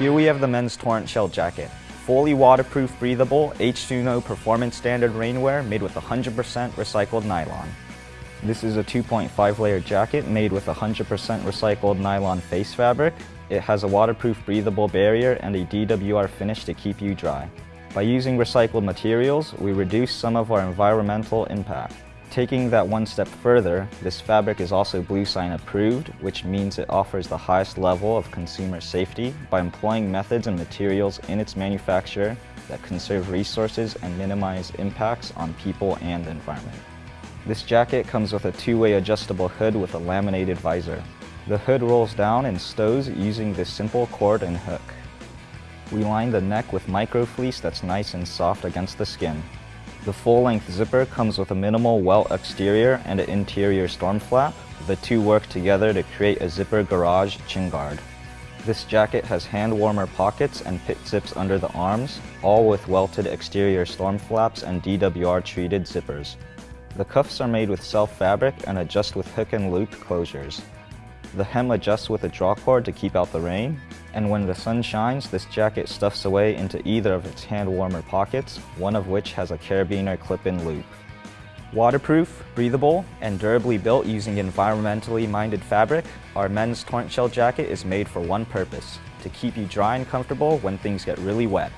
Here we have the men's Torrentshell jacket. Fully waterproof, breathable, H2NO performance standard rainwear made with 100% recycled nylon. This is a 2.5 layer jacket made with 100% recycled nylon face fabric. It has a waterproof breathable barrier and a DWR finish to keep you dry. By using recycled materials, we reduce some of our environmental impact. Taking that one step further, this fabric is also Bluesign approved, which means it offers the highest level of consumer safety by employing methods and materials in its manufacture that conserve resources and minimize impacts on people and the environment. This jacket comes with a two-way adjustable hood with a laminated visor. The hood rolls down and stows using this simple cord and hook. We line the neck with micro fleece that's nice and soft against the skin. The full-length zipper comes with a minimal welt exterior and an interior storm flap. The two work together to create a zipper garage chin guard. This jacket has hand warmer pockets and pit zips under the arms, all with welted exterior storm flaps and DWR treated zippers. The cuffs are made with self fabric and adjust with hook and loop closures. The hem adjusts with a drawcord to keep out the rain, and when the sun shines, this jacket stuffs away into either of its hand warmer pockets, one of which has a carabiner clip-in loop. Waterproof, breathable, and durably built using environmentally minded fabric, our men's Torrentshell jacket is made for one purpose, to keep you dry and comfortable when things get really wet.